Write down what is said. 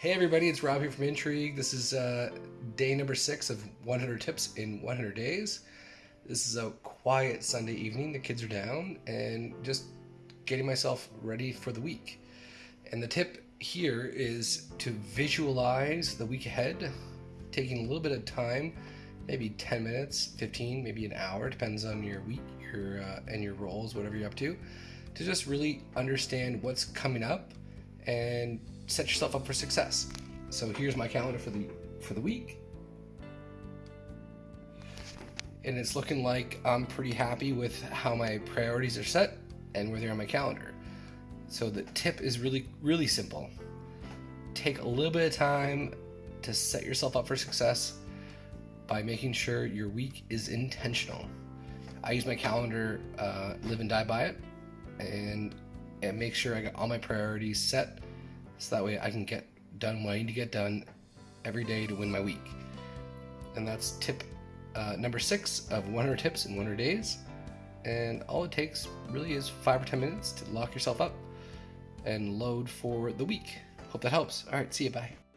Hey everybody, it's Rob here from Intrigue. This is uh, day number six of 100 tips in 100 days. This is a quiet Sunday evening. The kids are down and just getting myself ready for the week. And the tip here is to visualize the week ahead, taking a little bit of time, maybe 10 minutes, 15, maybe an hour, depends on your week your uh, and your roles, whatever you're up to, to just really understand what's coming up and set yourself up for success. So here's my calendar for the for the week. And it's looking like I'm pretty happy with how my priorities are set and where they're on my calendar. So the tip is really really simple. Take a little bit of time to set yourself up for success by making sure your week is intentional. I use my calendar, uh, live and die by it, and and make sure I got all my priorities set so that way I can get done what I need to get done every day to win my week. And that's tip uh, number six of 100 tips in 100 days. And all it takes really is five or 10 minutes to lock yourself up and load for the week. Hope that helps. All right, see you. Bye.